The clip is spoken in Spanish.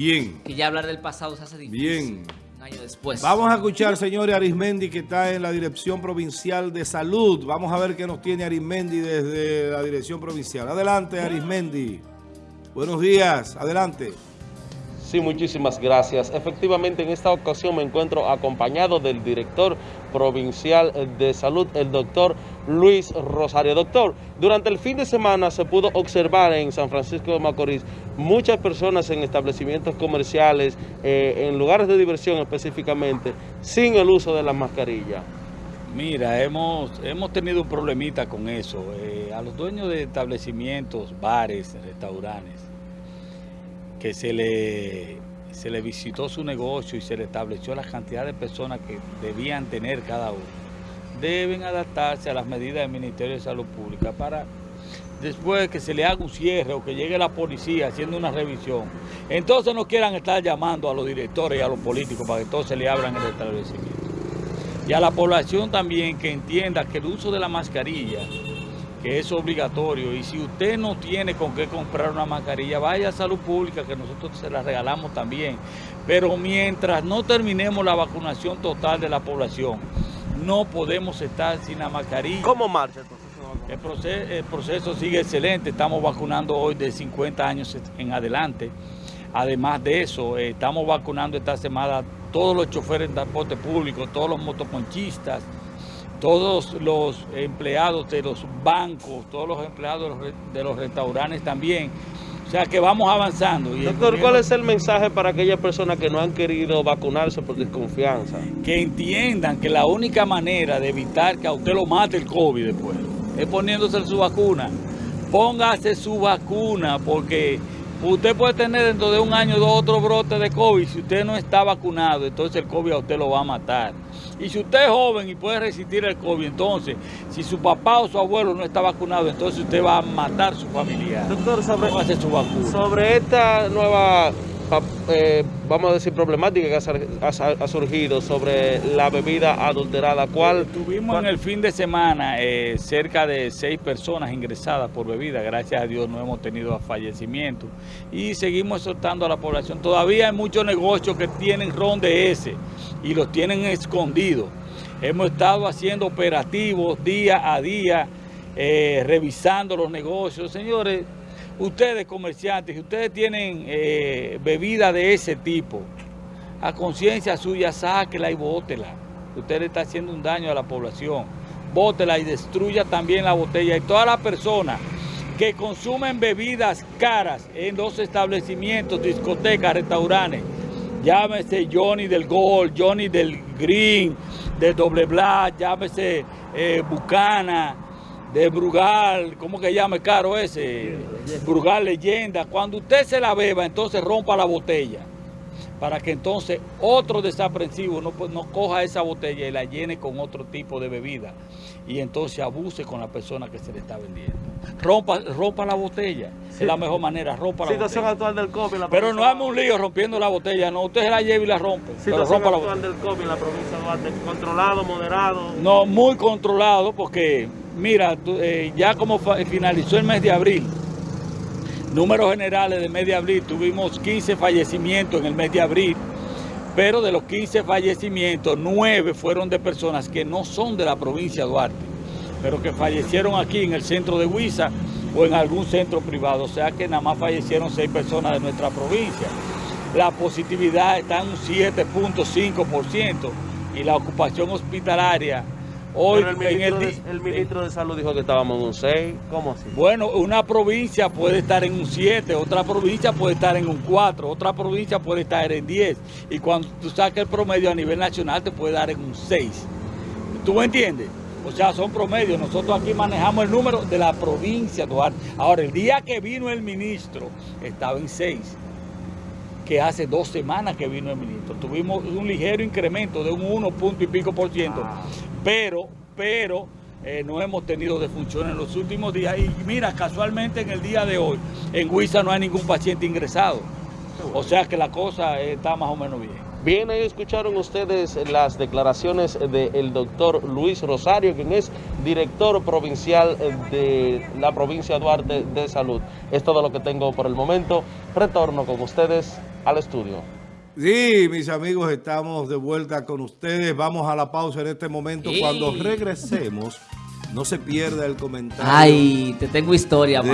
Bien. Que ya hablar del pasado se hace difícil. Bien. Un año después. Vamos a escuchar, señor Arismendi, que está en la Dirección Provincial de Salud. Vamos a ver qué nos tiene Arismendi desde la Dirección Provincial. Adelante, Arismendi. Buenos días. Adelante. Sí, muchísimas gracias. Efectivamente, en esta ocasión me encuentro acompañado del director provincial de salud, el doctor Luis Rosario. Doctor, durante el fin de semana se pudo observar en San Francisco de Macorís muchas personas en establecimientos comerciales, eh, en lugares de diversión específicamente, sin el uso de la mascarilla. Mira, hemos, hemos tenido un problemita con eso. Eh, a los dueños de establecimientos, bares, restaurantes, que se le, se le visitó su negocio y se le estableció la cantidad de personas que debían tener cada uno, deben adaptarse a las medidas del Ministerio de Salud Pública para después que se le haga un cierre o que llegue la policía haciendo una revisión, entonces no quieran estar llamando a los directores y a los políticos para que entonces le abran el establecimiento. Y a la población también que entienda que el uso de la mascarilla que es obligatorio y si usted no tiene con qué comprar una mascarilla, vaya a salud pública que nosotros se la regalamos también. Pero mientras no terminemos la vacunación total de la población, no podemos estar sin la mascarilla. ¿Cómo marcha el proceso, el proceso sigue excelente, estamos vacunando hoy de 50 años en adelante. Además de eso, eh, estamos vacunando esta semana todos los choferes de transporte público, todos los motoconchistas, todos los empleados de los bancos, todos los empleados de los restaurantes también. O sea que vamos avanzando. Doctor, ¿cuál es el mensaje para aquellas personas que no han querido vacunarse por desconfianza? Que entiendan que la única manera de evitar que a usted lo mate el COVID después es poniéndose su vacuna. Póngase su vacuna porque usted puede tener dentro de un año dos otros brotes de COVID. Si usted no está vacunado, entonces el COVID a usted lo va a matar. Y si usted es joven y puede resistir el COVID, entonces, si su papá o su abuelo no está vacunado, entonces usted va a matar a su familia. Doctor, sobre, su vacuna. sobre esta nueva, eh, vamos a decir, problemática que ha, surgido sobre la bebida adulterada, ¿cuál? Tuvimos en el fin de semana eh, cerca de seis personas ingresadas por bebida, gracias a Dios no hemos tenido fallecimientos y seguimos exhortando a la población. Todavía hay muchos negocios que tienen ron de ese y los tienen escondidos. Hemos estado haciendo operativos día a día, eh, revisando los negocios. Señores, ustedes comerciantes, si ustedes tienen eh, bebida de ese tipo, a conciencia suya, sáquela y bótela. Usted le está haciendo un daño a la población. Bótela y destruya también la botella. Y todas las personas que consumen bebidas caras en los establecimientos, discotecas, restaurantes, llámese Johnny del Gold, Johnny del Green, de Doble Black, llámese eh, Bucana, de Brugal, ¿cómo que llame caro ese? Brugal Leyenda. Cuando usted se la beba, entonces rompa la botella para que entonces otro desaprensivo no, no coja esa botella y la llene con otro tipo de bebida y entonces abuse con la persona que se le está vendiendo. Rompa, rompa la botella, es la mejor manera, rompa la Situación actual del COVID la Pero no haga un lío rompiendo la botella, no, usted se la lleva y la rompe. Situación actual del COVID en la provincia de Duarte, controlado, moderado. No, muy controlado porque, mira, eh, ya como finalizó el mes de abril, Números generales de mes de abril, tuvimos 15 fallecimientos en el mes de abril, pero de los 15 fallecimientos, 9 fueron de personas que no son de la provincia de Duarte, pero que fallecieron aquí en el centro de Huiza o en algún centro privado, o sea que nada más fallecieron 6 personas de nuestra provincia. La positividad está en un 7.5% y la ocupación hospitalaria Hoy, el, ministro de, Salud dijo que estábamos en un 6. ¿Cómo así? Bueno, una provincia puede estar en un 7, otra provincia puede estar en un 4, otra provincia puede estar en 10. Y cuando tú saques el promedio a nivel nacional te puede dar en un 6. ¿Tú me entiendes? O sea, son promedios. Nosotros aquí manejamos el número de la provincia Duarte. Ahora, el día que vino el ministro estaba en 6 que hace dos semanas que vino el ministro. Tuvimos un ligero incremento de un 1 punto y pico por ciento, ah. Pero, pero eh, no hemos tenido defunción en los últimos días. Y mira, casualmente en el día de hoy, en Huiza no hay ningún paciente ingresado. O sea que la cosa está más o menos bien. Bien, ahí escucharon ustedes las declaraciones del doctor Luis Rosario, quien es director provincial de la provincia Duarte de Salud. Es todo lo que tengo por el momento. Retorno con ustedes al estudio. Sí, mis amigos, estamos de vuelta con ustedes. Vamos a la pausa en este momento. Sí. Cuando regresemos, no se pierda el comentario. Ay, te tengo historia,